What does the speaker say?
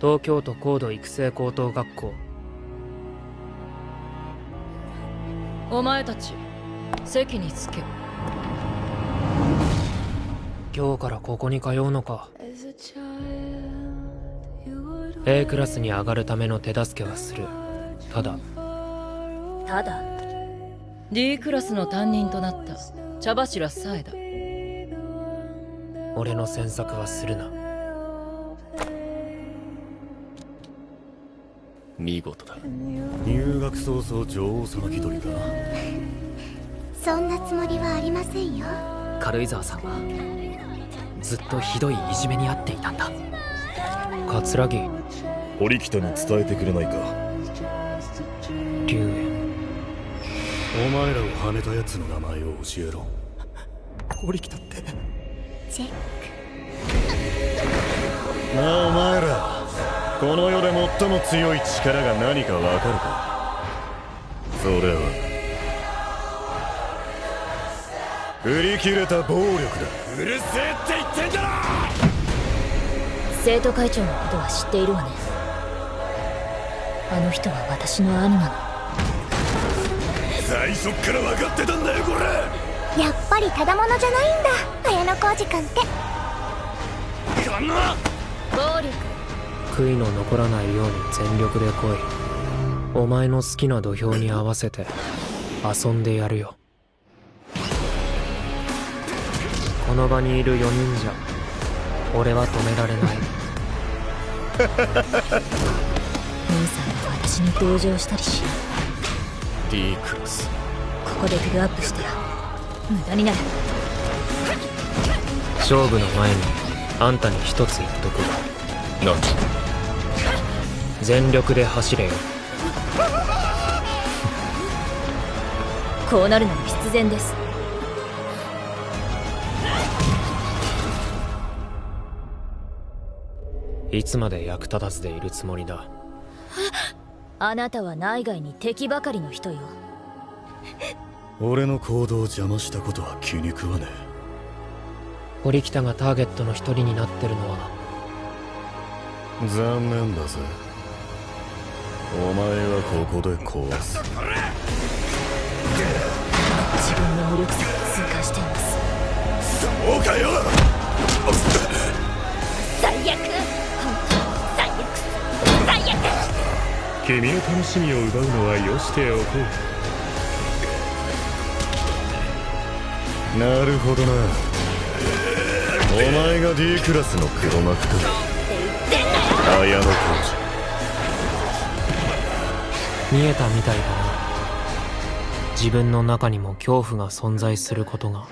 東京都高度育成高等学校。お前たち席に着け。今日からここに通うのか。A クラスに上がるための手助けはする。ただ。ただ。D クラスの担任となった茶柱さえだ。俺の詮索はするな見事だ。入学早々女王様気取りかそんなつもりはありませんよ。軽井沢さんはずっとひどいいじめに遭っていたんだ。桂木堀北に伝えてくれないか。龍炎お前らをはめた奴の名前を教えろ。堀北って。チェッなあお前らこの世で最も強い力が何かわかるか。それは。振り切れた暴力だ。うるせえって言ってんだろ！生徒会長のことは知っているわね。あの人は私の兄なの。最初っから分かってたんだよこれ！やっぱりただものじゃないんだ。綾野浩二君って。こんな！暴力悔いの残らないように全力で来い。お前の好きな土俵に合わせて遊んでやるよ。この場にいる4人じゃ俺は止められない。兄さんは私に同情したりしない。D クラス。ここでフルアップしたら無駄になる。勝負の前にあんたに一つ言っとく。何？全力で走れよ。こうなるのも必然です。いつまで役立たずでいるつもりだ？あなたは内外に敵ばかりの人よ。俺の行動を邪魔したことは気に食わね堀北がターゲットの一人になってるのは。え残念だぜお前はここで壊す。自分の無力さを痛感しています。そうかよ。最悪。最悪。最悪。君の楽しみを奪うのはよしておこう。なるほどな。お前が D クラスの黒幕か綾野浩見えたみたいだな。自分の中にも恐怖が存在することが。